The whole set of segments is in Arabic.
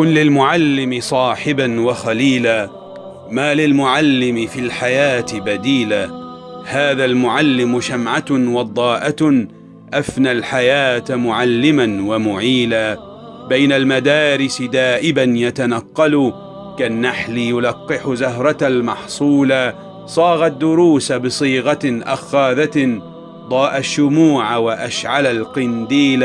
كن للمعلم صاحبا وخليلا ما للمعلم في الحياة بديلا. هذا المعلم شمعة وضاءة أفنى الحياة معلما ومعيلا. بين المدارس دائبا يتنقل كالنحل يلقح زهرة المحصول صاغ الدروس بصيغة أخاذة ضاء الشموع وأشعل القنديل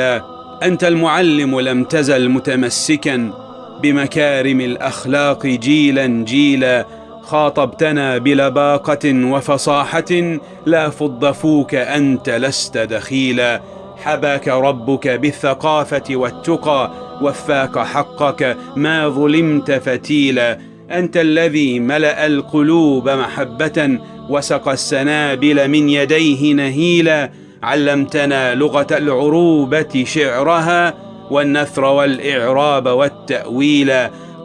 أنت المعلم لم تزل متمسكا بمكارم الأخلاق جيلا جيلا خاطبتنا بلباقة وفصاحة لا فض فوك أنت لست دخيلا. حباك ربك بالثقافة والتقى وفاك حقك ما ظلمت فتيلا. أنت الذي ملأ القلوب محبة وسقى السنابل من يديه نهيلا. علمتنا لغة العروبة شعرها والنثر والإعراب والتأويل.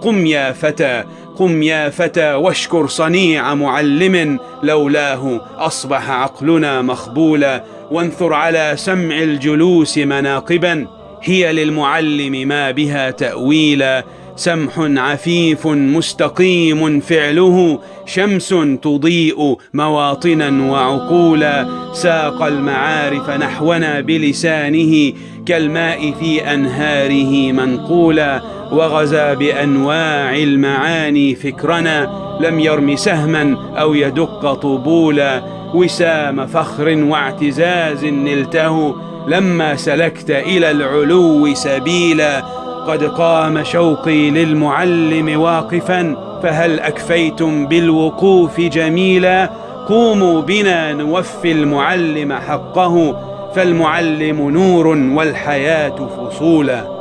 قم يا فتى قم يا فتى واشكر صنيع معلم. لولاه أصبح عقلنا مخبولا. وانثر على سمع الجلوس مناقبا. هي للمعلم ما بها تأويلا. سمح عفيف مستقيم فعله شمس تضيء مواطنا وعقولا. ساق المعارف نحونا بلسانه كالماء في أنهاره منقولا. وغزا بأنواع المعاني فكرنا لم يرم سهما أو يدق طبولا. وسام فخر واعتزاز نلته لما سلكت إلى العلو سبيلا. قد قام شوقي للمعلم واقفا فهل أكفيتم بالوقوف جميلا؟ قوموا بنا نوفي المعلم حقه فالمعلم نور والحياة فصولا.